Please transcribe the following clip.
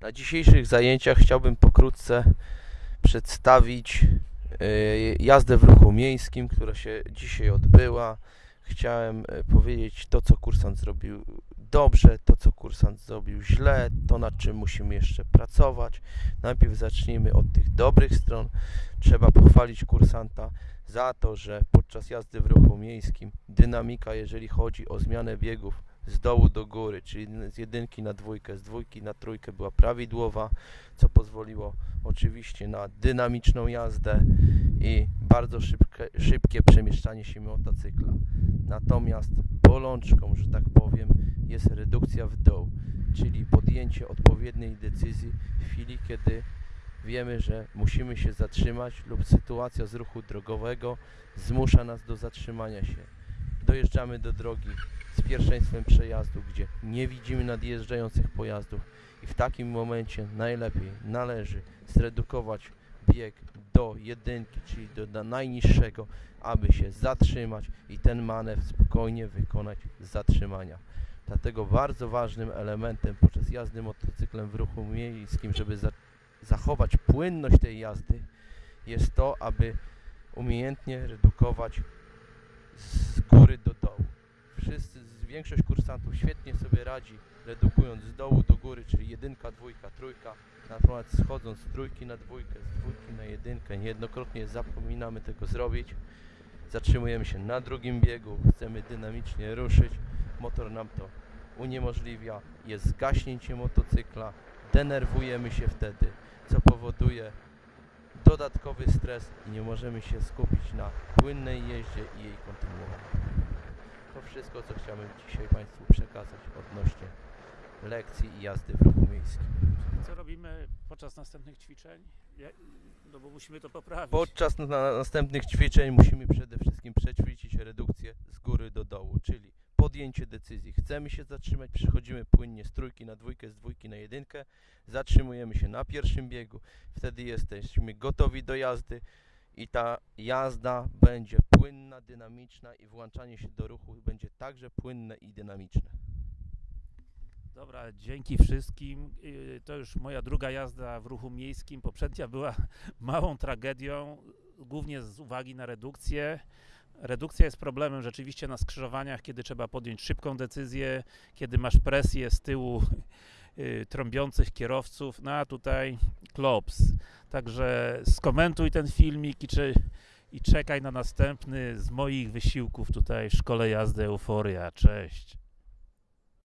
Na dzisiejszych zajęciach chciałbym pokrótce przedstawić y, jazdę w ruchu miejskim, która się dzisiaj odbyła. Chciałem y, powiedzieć to, co kursant zrobił dobrze, to, co kursant zrobił źle, to, nad czym musimy jeszcze pracować. Najpierw zacznijmy od tych dobrych stron. Trzeba pochwalić kursanta za to, że podczas jazdy w ruchu miejskim dynamika, jeżeli chodzi o zmianę biegów z dołu do góry, czyli z jedynki na dwójkę, z dwójki na trójkę była prawidłowa, co pozwoliło oczywiście na dynamiczną jazdę i bardzo szybkie, szybkie przemieszczanie się motocykla. Natomiast bolączką, że tak powiem, jest redukcja w dół, czyli podjęcie odpowiedniej decyzji w chwili, kiedy wiemy, że musimy się zatrzymać lub sytuacja z ruchu drogowego zmusza nas do zatrzymania się. Dojeżdżamy do drogi z pierwszeństwem przejazdu, gdzie nie widzimy nadjeżdżających pojazdów i w takim momencie najlepiej należy zredukować bieg do jedynki, czyli do, do najniższego, aby się zatrzymać i ten manewr spokojnie wykonać z zatrzymania. Dlatego bardzo ważnym elementem podczas jazdy motocyklem w ruchu miejskim, żeby za, zachować płynność tej jazdy, jest to, aby umiejętnie redukować z góry do dołu. Wszyscy, z- większość kursantów świetnie sobie radzi, redukując z dołu do góry, czyli jedynka, dwójka, trójka, natomiast schodząc z trójki na dwójkę, z dwójki na jedynkę, niejednokrotnie zapominamy tego zrobić. Zatrzymujemy się na drugim biegu, chcemy dynamicznie ruszyć, motor nam to uniemożliwia, jest zgaśnięcie motocykla, denerwujemy się wtedy, co powoduje dodatkowy stres i nie możemy się skupić na płynnej jeździe i jej kontynuowaniu. To wszystko, co chciałem dzisiaj Państwu przekazać odnośnie lekcji i jazdy w ruchu miejskim. Co robimy podczas następnych ćwiczeń? No bo musimy to poprawić. Podczas na następnych ćwiczeń musimy przede wszystkim przećwiczyć redukcję z góry do dołu, czyli podjęcie decyzji. Chcemy się zatrzymać, przechodzimy płynnie z trójki na dwójkę, z dwójki na jedynkę, zatrzymujemy się na pierwszym biegu, wtedy jesteśmy gotowi do jazdy i ta jazda będzie płynna, dynamiczna i włączanie się do ruchu będzie także płynne i dynamiczne. Dobra, dzięki wszystkim. Yy, To już moja druga jazda w ruchu miejskim. Poprzednia była małą tragedią, głównie z uwagi na redukcję. Redukcja jest problemem rzeczywiście na skrzyżowaniach, kiedy trzeba podjąć szybką decyzję, kiedy masz presję z tyłu yy, trąbiących kierowców, no a tutaj klops. Także skomentuj ten filmik i, czy, i czekaj na następny z moich wysiłków tutaj w szkole jazdy Euforia. Cześć.